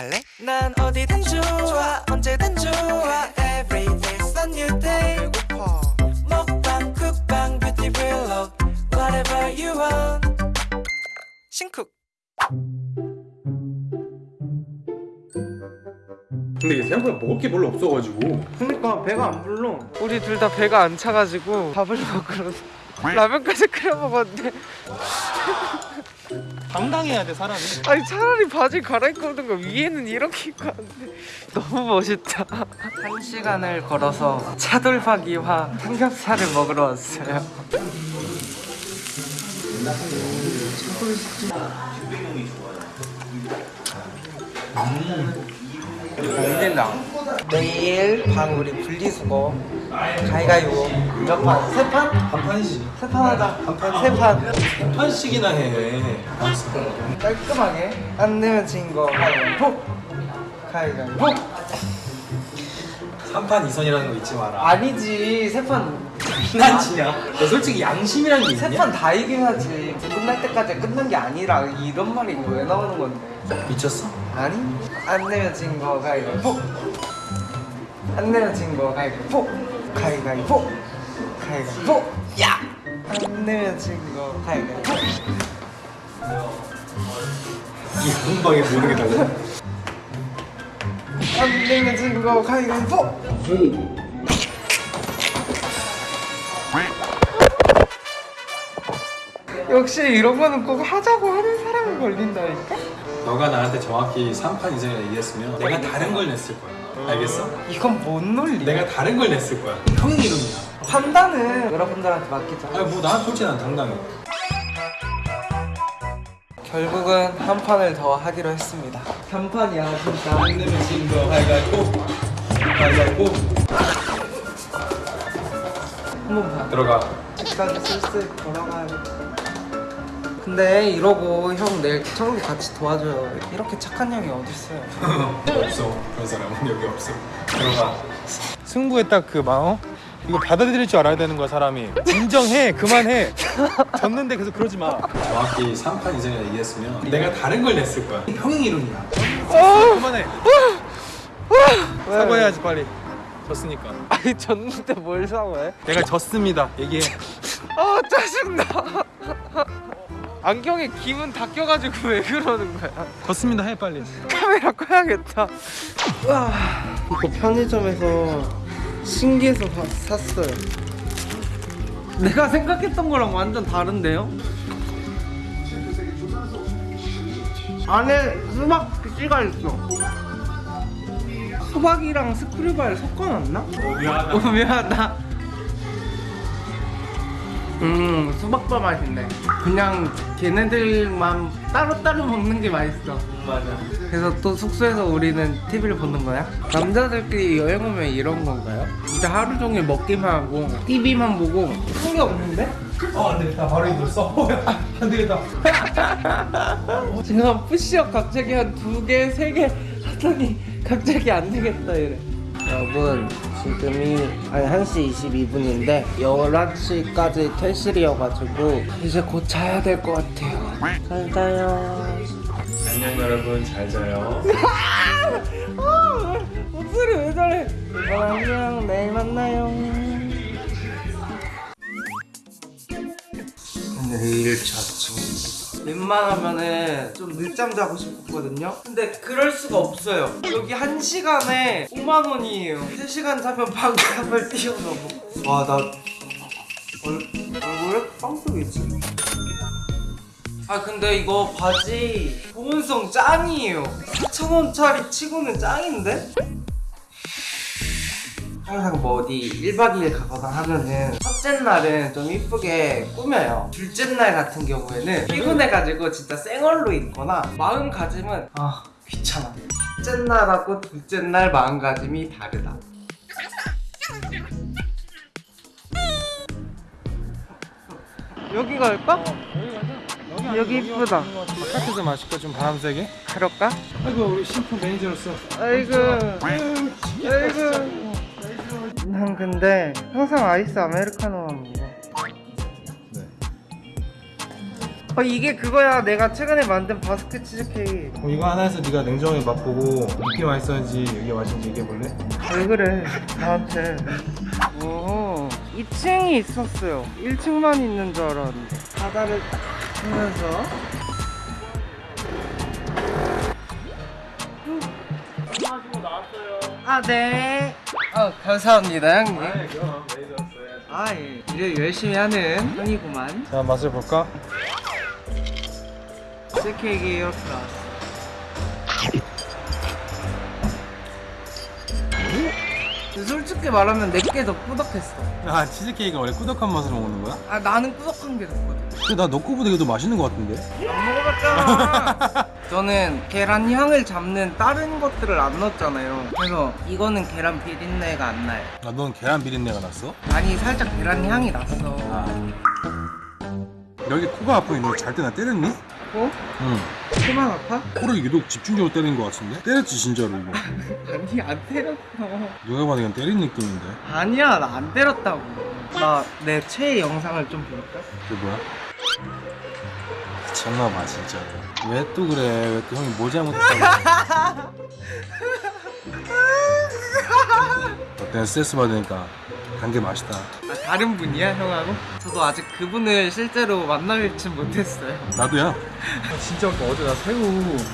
갈래? 난 어디든 좋아 언제든 좋아. Every day's a new day. 배고파. 먹방 쿡방 뷰티 블록 Whatever you want. 신쿡. 근데 이게 생각보다 먹을 게 별로 없어가지고. 그러니까 배가 안 불러. 우리 둘 다 배가 안 차가지고 밥을 먹으러 라면까지 끓여 먹었는데 당당해야 돼 사람이 아니 차라리 바지 갈아입고 오는 거 위에는 이렇게 입고 왔는데 너무 멋있다. 한 시간을 걸어서 차돌박이와 삼겹살을 먹으러 왔어요. 안된다. 내일 방 우리 분리수거 가위가위보 몇 판? 세 판? 한 판이지 세 판 하자. 한 판. 세 판. 한 판씩이나 해 깔끔하게 안 내면 진거 가위바위보 가위바위보 3판 2선이라는 거 잊지 마라 아니지 세판 장난치냐 너 솔직히 양심이라는 게 있냐? 세판 다 이겨야지 끝날 때까지 끝난 게 아니라 이런 말이 왜 나오는 건데 미쳤어? 아니? 안 내면 진거 가위바위보 안 내면 진거 가위바위보 가위바위보 가위바위보 야 안 내면 진거 가위바위보 이게 금방에 모르는 게 달라. 안 내면 진거 가위바위보 역시 이런 거는 꼭 하자고 하는 사람이 걸린다니까? 너가 나한테 정확히 3판 2선이라 얘기했으면 내가 다른 걸 냈을 거야. 알겠어? 이건 뭔 논리야? 내가 다른 걸 냈을 거야. 형의 이름이야. 판단은 여러분들한테 맡기자. 아니 뭐난 솔직히 난 당당해. 결국은 한 판을 더 하기로 했습니다. 3판이야 진짜. 안 내면 진거 가위가위보 가위가위보 한번 봐. 들어가. 집까지 슬슬 걸어가야겠다 근데 이러고 형 내일 청소 같이 도와줘요. 이렇게 착한 형이 어딨어요? 없어. 그런 사람은 여기 없어. 들어가. 승부에 딱 그 마음? 이거 받아들일 줄 알아야 되는 거야 사람이. 인정해 그만해. 졌는데 계속 그러지 마. 정확히 3판 2선이라 얘기했으면 내가 다른 걸 냈을 거야. 형의 이름이야. 그만해. 사과해야지 빨리. 졌으니까. 아니 졌는데 뭘 사과해? 내가 졌습니다. 얘기해. 아 짜증나 안경에 기분 다 껴가지고 왜 그러는 거야? 졌습니다 해 빨리. 카메라 꺼야겠다. 와. 이거 편의점에서 신기해서 사- 샀어요. 내가 생각했던 거랑 완전 다른데요? 안에 수박 씨가 있어. 수박이랑 스크류바를 섞어놨나? 미안하다. 어, 미안하다 음 수박바 맛있네. 그냥 걔네들만 따로따로 먹는 게 맛있어. 맞아. 그래서 또 숙소에서 우리는 TV를 보는 거야? 남자들끼리 여행 오면 이런 건가요? 진짜 하루 종일 먹기만 하고 TV만 보고 한 게 없는데? 어 안 되겠다 바로 이걸 써. 안되겠다. 지금 푸시업 갑자기 한 두 개, 세 개. 하더니 갑자기 안 되겠다 이래. 여러분 지금이 아니 1시 22분인데 11시까지 퇴실이어가지고 이제 곧 자야 될 것 같아요. 잘 자요. 안녕 여러분. 잘 자요. 아, 목소리 왜 저래? 어, 안녕. 내일 만나요. 내일 자청 웬만하면은 좀 늦잠 자고 싶었거든요. 근데 그럴 수가 없어요. 여기 한 시간에 5만 원이에요. 3시간 자면 방값을 뛰어넘어. 와나 얼굴에 빵 뜨겠지. 아 근데 이거 바지 보온성 짱이에요. 4,000원짜리 치고는 짱인데? 항상 뭐 어디 1박 2일 가거나 하면은 첫째 날은 좀 이쁘게 꾸며요. 둘째 날 같은 경우에는 피곤해가지고 진짜 생얼로 입거나 마음가짐은 아 귀찮아 첫째 날하고 둘째 날 마음가짐이 다르다. 여기 갈까? 여기 이쁘다. 바깥에서 마실까 좀 바람 쐬게? 그럴까? 아이고 우리 신품 매니저로서. 아이고. 아이고 난 근데 항상 아이스 아메리카노만 먹어 어 이게 그거야. 내가 최근에 만든 바스크 치즈케이크. 그럼 이거 하나 해서 네가 냉정하게 맛보고 이게 맛있었는지 이게 맛있는지 얘기해볼래? 왜 그래? 나한테. 오 2층이 있었어요. 1층만 있는 줄 알았는데. 바다를 딱 보면서. 아네 아 감사합니다 형님 그럼 매니저 아 예. 일을 열심히 하는 형이구만 자 맛을 볼까? 치즈케이크 이렇게 나왔어 솔직히 말하면 내게 더 꾸덕했어 아 치즈케이크가 원래 꾸덕한 맛으로 먹는 거야? 아 나는 꾸덕한 게 좋거든 근데 나 너 거보다 이게 더 맛있는 거 같은데? 안 먹어봤잖아 저는 계란 향을 잡는 다른 것들을 안 넣었잖아요 그래서 이거는 계란 비린내가 안 나요 아 넌 계란 비린내가 났어? 아니 살짝 계란 향이 났어 여기 코가 아프니 너잘때나 때렸니? 어? 응 코만 아파? 코를 유독 집중적으로 때린 거 같은데? 때렸지 진짜로 이거 아니 안 때렸어 누가 봐도 그냥 때린 느낌인데 아니야 나 안 때렸다고 나 내 최애 영상을 좀 볼까? 그게 뭐야? 미쳤나봐 진짜. 왜 또 그래? 왜 또 형이 뭐 잘못했다고? 어때 스트레스 받으니까. 단게 맛있다. 아, 다른 분이야 형하고? 저도 아직 그분을 실제로 만나뵙진 못했어요. 나도야. 진짜 웃겨. 어제 나 새우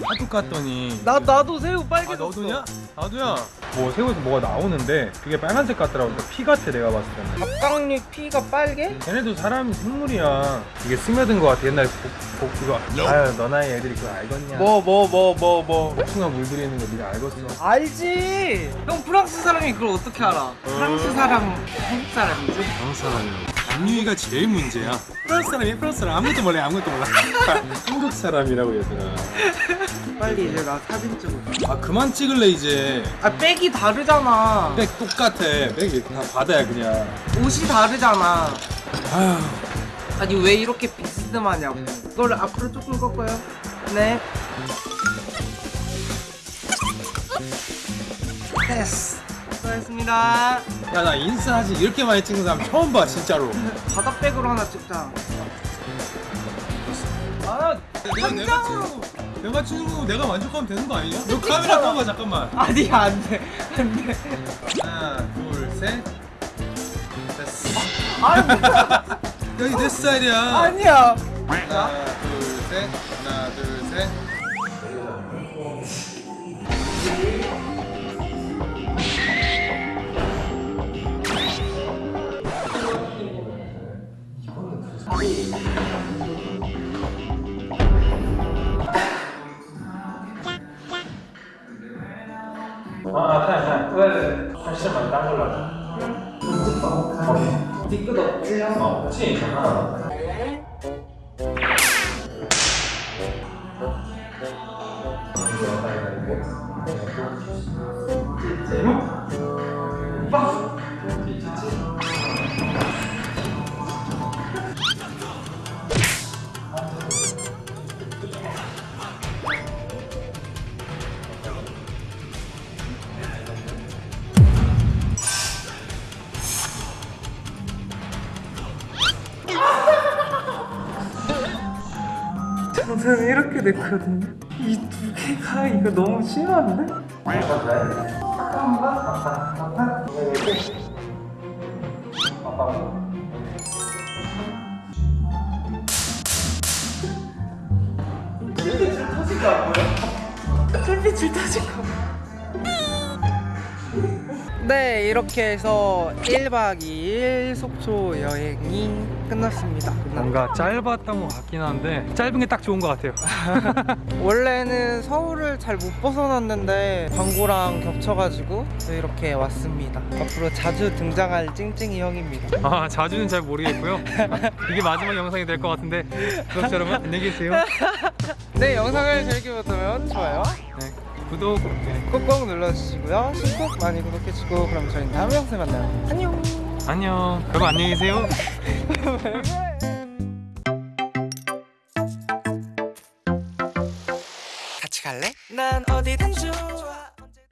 하도 깠더니. 나, 나도 새우 아 빨개졌어. 너도냐? 나도야. 뭐 새우에서 뭐가 나오는데 그게 빨간색 같더라고. 그러니까 피 같아 내가 봤을 때는. 갑각류 피가 빨개? 걔네도 사람 생물이야. 이게 스며든 거 같아 옛날에 복, 복 그거. 아유 너 나이 애들이 그거 알겠냐? 뭐 뭐 뭐 뭐뭐. 복숭아 물들이 있는 거 네가 알겠어. 알지? 형 프랑스 사람이 그걸 어떻게 알아? 프랑스 사람 한국 사람이지 한국 사람이라고 남유이가 제일 문제야. 프랑스 사람이 프랑스 사람. 아무것도 몰라 아무것도 몰라. 한국 사람이라고 얘들아. 빨리 이제 나 사진 찍어 아 그만 찍을래 이제. 아 백이 다르잖아. 백 똑같아. 백이 다 바다야 그냥. 옷이 다르잖아. 아휴. 아니 왜 이렇게 비스듬하냐고. 이걸 앞으로 조금 꺾어요. 네. 됐어 수고하셨습니다. 야 나 인스타 사진 이렇게 많이 찍는 사람 처음 봐 진짜로. 바다백으로 하나 찍자. 아 내가 내가 찍는 내가 찍는 거 내가 만족하면 되는 거 아니냐? 너 카메라 꺼봐 잠깐만. 아니 안돼. 안돼. 하나 둘셋. 됐어. 아니. 여기 내 스타일이야. 아니야. 하나 둘셋. 하나 둘셋 아, 타야, 타야. 왜? 사실만 딴 걸로 하자. 뒤끝 없지요? 어, 그치? 하나. 저는 이렇게 됐거든요 이 두 개가 이거 너무 심한데? 불빛을 터질까 안 보여? 불빛을 터질까 네 이렇게 해서 1박 2일 속초 여행이 끝났습니다 뭔가 짧았던 것 같긴 한데 짧은 게 딱 좋은 것 같아요. 원래는 서울을 잘 못 벗어났는데 광고랑 겹쳐가지고 이렇게 왔습니다. 앞으로 자주 등장할 찡찡이 형입니다. 아 자주는 잘 모르겠고요. 이게 마지막 영상이 될 것 같은데 구독자 여러분 안녕히 계세요. 네, 영상을 재밌게 보셨다면 좋아요 네, 구독. 네. 꾹꾹 눌러주시고요. 신곡 많이 구독해주고 그럼 저희는 다음 영상에 만나요. 안녕. 안녕. 여러분 안녕히 계세요. 왜 그래?